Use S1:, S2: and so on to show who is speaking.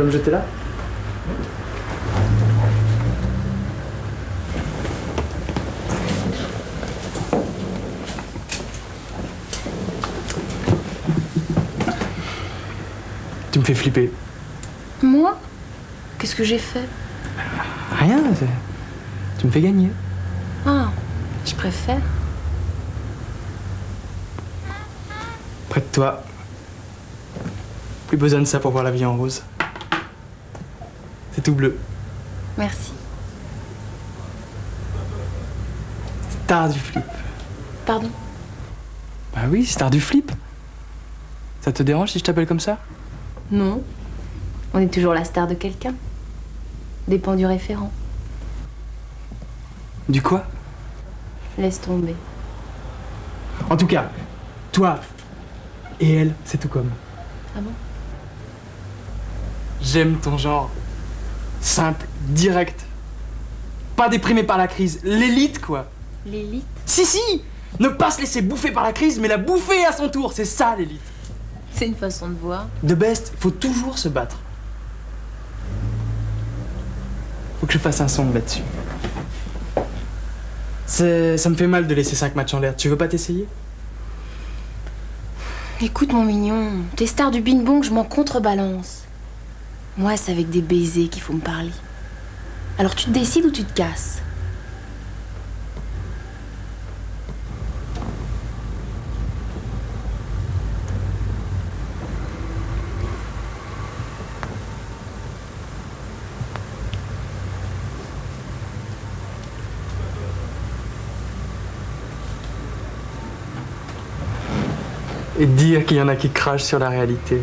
S1: peux me jeter là Tu me fais flipper.
S2: Moi? Qu'est-ce que j'ai fait?
S1: Rien, tu me fais gagner.
S2: Ah, je préfère.
S1: Près de toi. Plus besoin de ça pour voir la vie en rose. C'est tout bleu.
S2: Merci.
S1: Star du flip.
S2: Pardon?
S1: Bah oui, star du flip. Ça te dérange si je t'appelle comme ça?
S2: Non. On est toujours la star de quelqu'un. Dépend du référent.
S1: Du quoi?
S2: Laisse tomber.
S1: En tout cas, toi et elle, c'est tout comme.
S2: Ah bon?
S1: J'aime ton genre. Simple, direct. Pas déprimé par la crise. L'élite, quoi.
S2: L'élite
S1: Si, si Ne pas se laisser bouffer par la crise, mais la bouffer à son tour. C'est ça, l'élite.
S2: C'est une façon de voir.
S1: De best, faut toujours se battre. Faut que je fasse un son là-dessus. Ça me fait mal de laisser 5 matchs en l'air. Tu veux pas t'essayer?
S2: Écoute, mon mignon, t'es star du bing bong, je m'en contrebalance. Moi, c'est avec des baisers qu'il faut me parler. Alors tu te décides ou tu te casses?
S1: Et dire qu'il y en a qui crachent sur la réalité.